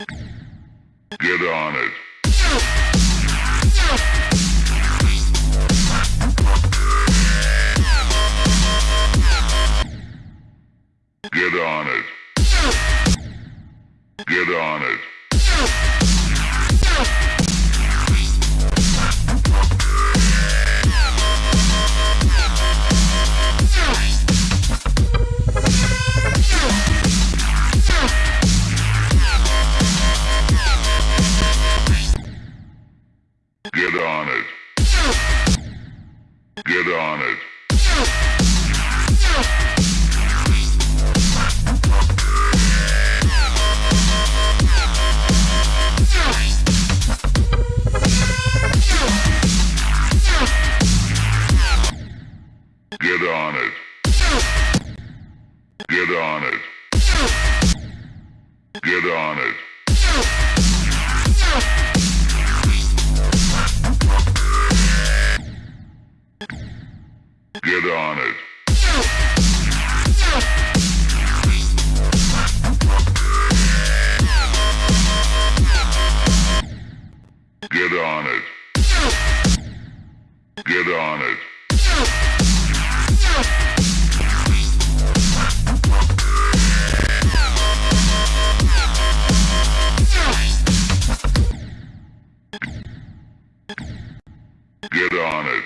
Get on it. Get on it. Get on it. Get on it. Get on it. get on it. Get on it. Get on it. Get on it.